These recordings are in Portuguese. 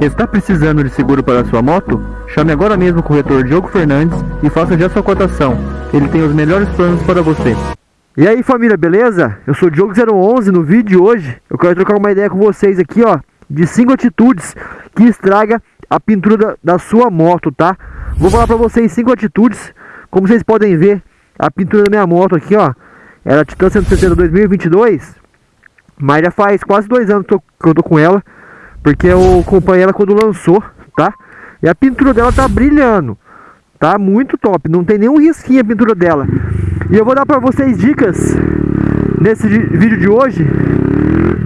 Está precisando de seguro para sua moto? Chame agora mesmo o corretor Diogo Fernandes e faça já sua cotação. Ele tem os melhores planos para você. E aí família, beleza? Eu sou o Diogo011, no vídeo de hoje eu quero trocar uma ideia com vocês aqui ó De 5 atitudes que estraga a pintura da, da sua moto, tá? Vou falar pra vocês 5 atitudes Como vocês podem ver, a pintura da minha moto aqui ó Ela é Titan 160 2022 Mas já faz quase dois anos que eu tô com ela Porque eu acompanhei ela quando lançou, tá? E a pintura dela tá brilhando Tá muito top, não tem nenhum risquinho a pintura dela e eu vou dar para vocês dicas nesse vídeo de hoje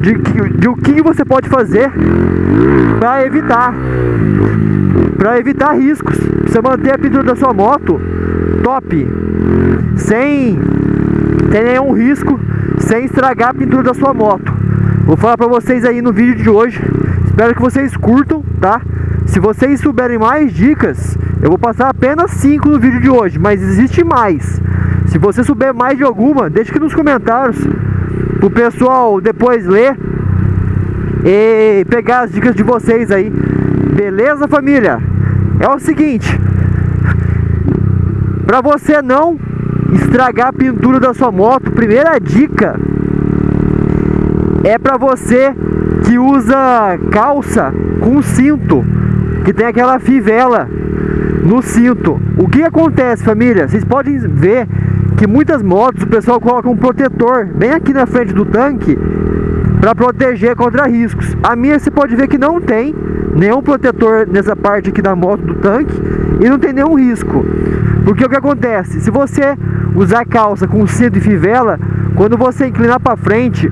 de, de o que você pode fazer para evitar para evitar riscos. Você manter a pintura da sua moto top, sem ter nenhum risco, sem estragar a pintura da sua moto. Vou falar para vocês aí no vídeo de hoje. Espero que vocês curtam, tá? Se vocês souberem mais dicas, eu vou passar apenas 5 no vídeo de hoje, mas existe mais. Se você souber mais de alguma, deixe aqui nos comentários o pessoal depois ler e pegar as dicas de vocês aí. Beleza, família? É o seguinte, para você não estragar a pintura da sua moto, primeira dica é para você que usa calça com cinto, que tem aquela fivela no cinto. O que acontece, família? Vocês podem ver que muitas motos o pessoal coloca um protetor bem aqui na frente do tanque para proteger contra riscos. A minha você pode ver que não tem nenhum protetor nessa parte aqui da moto do tanque e não tem nenhum risco. Porque o que acontece? Se você usar calça com cinto e fivela, quando você inclinar para frente,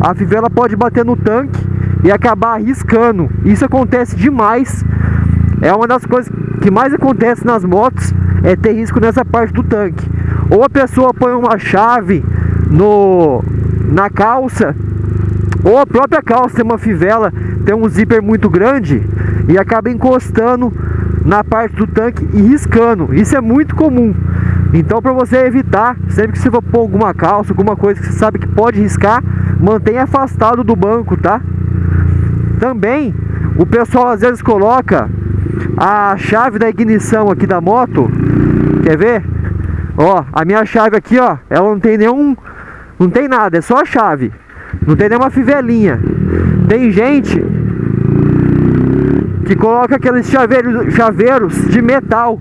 a fivela pode bater no tanque e acabar riscando. Isso acontece demais. É uma das coisas que mais acontece nas motos é ter risco nessa parte do tanque. Ou a pessoa põe uma chave no, na calça, ou a própria calça tem uma fivela, tem um zíper muito grande e acaba encostando na parte do tanque e riscando. Isso é muito comum. Então para você evitar, sempre que você for pôr alguma calça, alguma coisa que você sabe que pode riscar, mantenha afastado do banco, tá? Também o pessoal às vezes coloca a chave da ignição aqui da moto. Quer ver? Ó, a minha chave aqui, ó, ela não tem nenhum... Não tem nada, é só a chave. Não tem nenhuma fivelinha. Tem gente que coloca aqueles chaveiros, chaveiros de metal.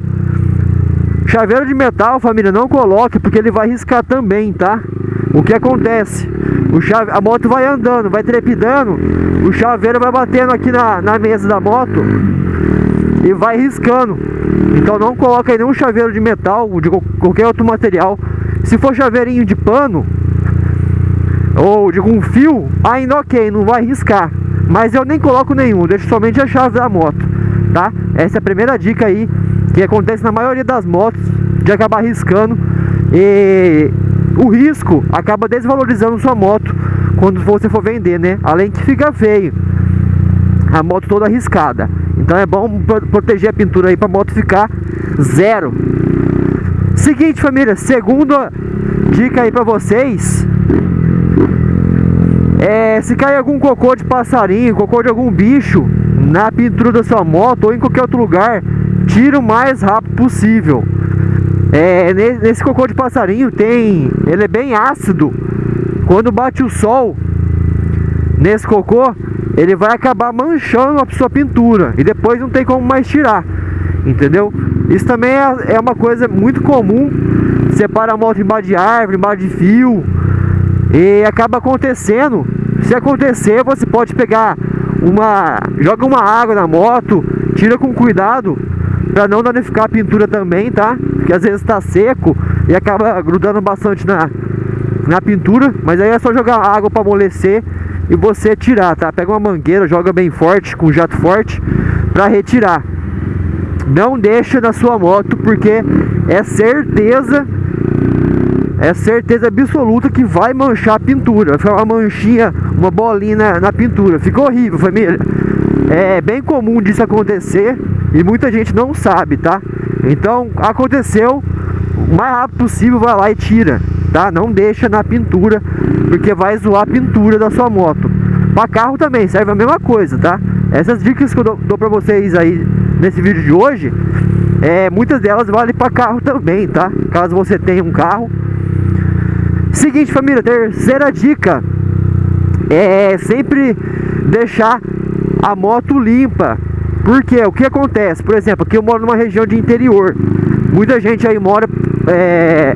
Chaveiro de metal, família, não coloque, porque ele vai riscar também, tá? O que acontece? O chave, a moto vai andando, vai trepidando, o chaveiro vai batendo aqui na, na mesa da moto e vai riscando. Então não coloca aí nenhum chaveiro de metal de qualquer outro material. Se for chaveirinho de pano ou de um fio, ainda ok, não vai riscar. Mas eu nem coloco nenhum, deixo somente a chave da moto, tá? Essa é a primeira dica aí que acontece na maioria das motos de acabar riscando e o risco acaba desvalorizando sua moto quando você for vender, né? Além que fica feio a moto toda arriscada. Então é bom proteger a pintura aí para a moto ficar zero. Seguinte família, segunda dica aí para vocês é se cair algum cocô de passarinho, cocô de algum bicho na pintura da sua moto ou em qualquer outro lugar, tira o mais rápido possível. É, nesse cocô de passarinho tem, ele é bem ácido. Quando bate o sol nesse cocô, ele vai acabar manchando a sua pintura e depois não tem como mais tirar, entendeu? Isso também é, é uma coisa muito comum, separa a moto embaixo de árvore, embaixo de fio e acaba acontecendo. Se acontecer, você pode pegar uma, joga uma água na moto, tira com cuidado para não danificar a pintura também, tá? Porque às vezes está seco e acaba grudando bastante na, na pintura, mas aí é só jogar água para amolecer e você tirar, tá? Pega uma mangueira, joga bem forte, com jato forte, para retirar. Não deixa na sua moto, porque é certeza, é certeza absoluta que vai manchar a pintura. Vai ficar uma manchinha, uma bolinha na, na pintura. Ficou horrível, família. É bem comum disso acontecer e muita gente não sabe, tá? Então, aconteceu, o mais rápido possível vai lá e tira tá? Não deixa na pintura, porque vai zoar a pintura da sua moto. Para carro também serve a mesma coisa, tá? Essas dicas que eu dou, pra vocês aí nesse vídeo de hoje, é, muitas delas valem para carro também, tá? Caso você tenha um carro. Seguinte, família, terceira dica é sempre deixar a moto limpa. Porque o que acontece? Por exemplo, aqui eu moro numa região de interior. Muita gente aí mora é,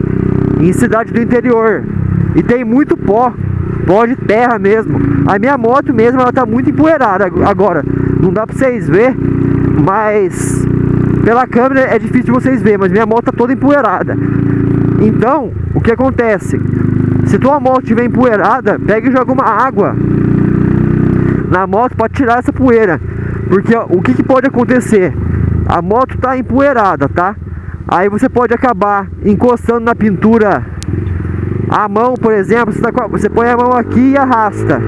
em cidade do interior. E tem muito pó, pó de terra mesmo. A minha moto mesmo, ela tá muito empoeirada agora. Não dá pra vocês ver, mas pela câmera é difícil vocês verem, mas minha moto tá toda empoeirada. Então, o que acontece? Se tua moto estiver empoeirada, pega e joga uma água na moto para tirar essa poeira. Porque o que, que pode acontecer? A moto tá empoeirada, tá? Aí você pode acabar encostando na pintura a mão, por exemplo, você, tá, você põe a mão aqui e arrasta.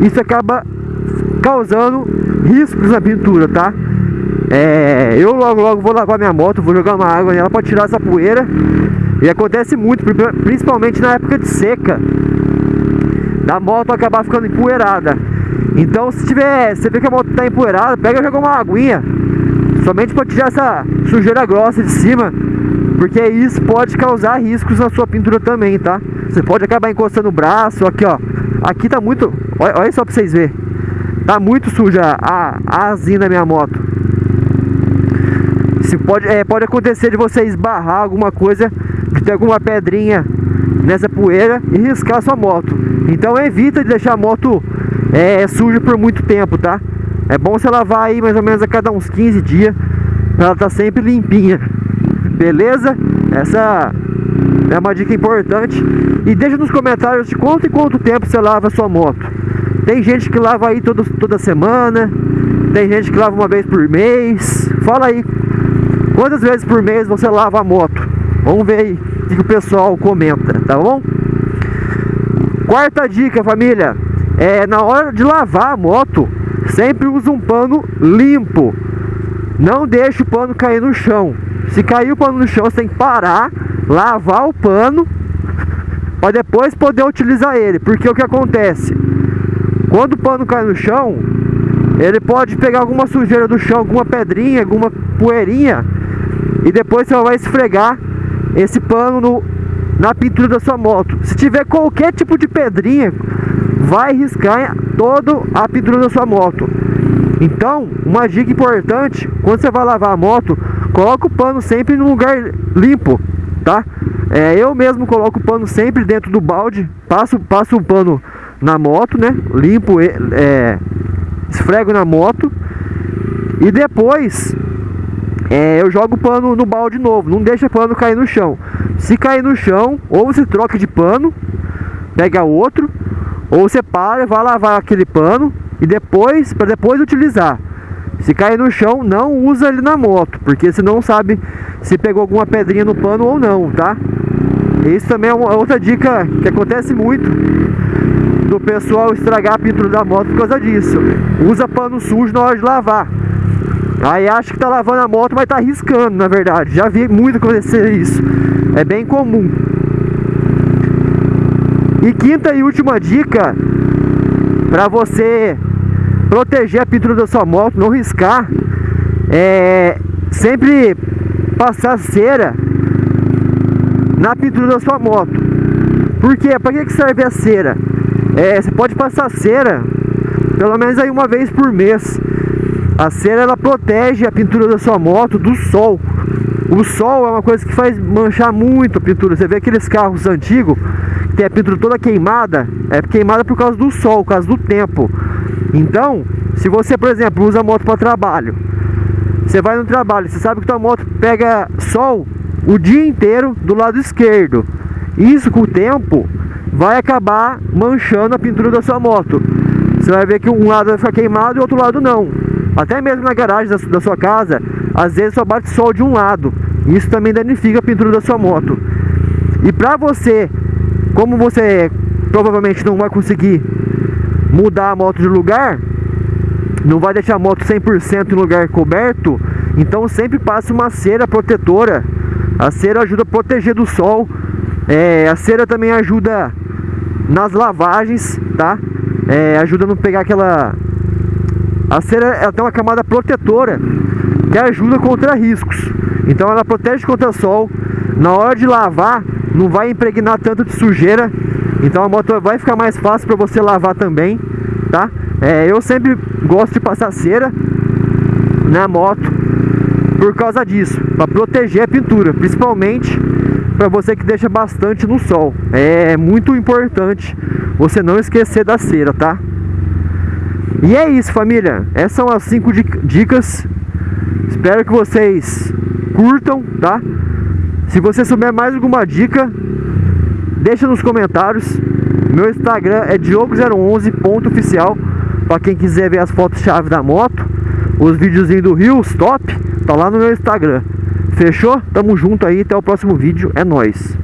Isso acaba causando riscos na pintura, tá? É, eu logo logo vou lavar minha moto, vou jogar uma água nela para tirar essa poeira. E acontece muito, principalmente na época de seca, da moto acabar ficando empoeirada. Então se tiver, você vê que a moto está empoeirada, pega e joga uma aguinha. Somente para tirar essa sujeira grossa de cima. Porque isso pode causar riscos na sua pintura também, tá? Você pode acabar encostando o braço, aqui ó. Aqui tá muito, olha, olha só para vocês verem. Tá muito suja a, a asinha da minha moto. Se pode, é, pode acontecer de você esbarrar alguma coisa, de ter alguma pedrinha nessa poeira e riscar sua moto. Então evita de deixar a moto é, suja por muito tempo, tá? É bom você lavar aí mais ou menos a cada uns 15 dias para ela tá sempre limpinha. Beleza? Essa é uma dica importante. E deixa nos comentários de quanto e quanto tempo você lava a sua moto. Tem gente que lava aí todo, toda semana, tem gente que lava uma vez por mês. Fala aí, quantas vezes por mês você lava a moto? Vamos ver aí o que o pessoal comenta, tá bom? Quarta dica, família é, na hora de lavar a moto, sempre usa um pano limpo. Não deixe o pano cair no chão. Se cair o pano no chão, você tem que parar, lavar o pano para depois poder utilizar ele. Porque o que acontece? Quando o pano cai no chão, ele pode pegar alguma sujeira do chão, alguma pedrinha, alguma poeirinha e depois você vai esfregar esse pano no, na pintura da sua moto. Se tiver qualquer tipo de pedrinha, vai riscar toda a pintura da sua moto. Então, uma dica importante, quando você vai lavar a moto, coloca o pano sempre em um lugar limpo, tá? É, eu mesmo coloco o pano sempre dentro do balde, passo, passo o pano na moto, né? Limpo, é, esfrego na moto e depois é, eu jogo o pano no balde novo, não deixa o pano cair no chão. Se cair no chão, ou você troca de pano, pega outro, ou você para, vai lavar aquele pano e depois, para depois utilizar. Se cair no chão, não usa ele na moto, porque você não sabe se pegou alguma pedrinha no pano ou não, tá? Isso também é uma outra dica que acontece muito do pessoal estragar a pintura da moto por causa disso. Usa pano sujo na hora de lavar. Aí acha que tá lavando a moto, mas tá riscando, na verdade. Já vi muito acontecer isso. É bem comum. E quinta e última dica para você proteger a pintura da sua moto, não riscar, é sempre passar cera na pintura da sua moto. Por quê? Para que serve a cera? É, você pode passar cera pelo menos aí uma vez por mês. A cera ela protege a pintura da sua moto do sol. O sol é uma coisa que faz manchar muito a pintura. Você vê aqueles carros antigos tem a pintura toda queimada, é queimada por causa do sol, por causa do tempo. Então, se você, por exemplo, usa a moto para trabalho, você vai no trabalho, você sabe que tua moto pega sol o dia inteiro do lado esquerdo. Isso com o tempo vai acabar manchando a pintura da sua moto. Você vai ver que um lado vai ficar queimado e o outro lado não. Até mesmo na garagem da, sua casa, às vezes só bate sol de um lado. Isso também danifica a pintura da sua moto. E para você como você provavelmente não vai conseguir mudar a moto de lugar, não vai deixar a moto 100% em lugar coberto, então sempre passe uma cera protetora. A cera ajuda a proteger do sol. É, a cera também ajuda nas lavagens, tá? É, ajuda a não pegar aquela A cera ela tem uma camada protetora que ajuda contra riscos. Então ela protege contra sol. Na hora de lavar, não vai impregnar tanto de sujeira. Então a moto vai ficar mais fácil para você lavar também, tá? É, eu sempre gosto de passar cera na moto por causa disso, para proteger a pintura, principalmente para você que deixa bastante no sol. É muito importante você não esquecer da cera, tá? E é isso, família. Essas são as 5 dicas. Espero que vocês curtam, tá? Se você souber mais alguma dica, deixa nos comentários. Meu Instagram é diogo011.oficial para quem quiser ver as fotos-chave da moto, os videozinhos do Rio, top, tá lá no meu Instagram. Fechou? Tamo junto aí, até o próximo vídeo, é nóis!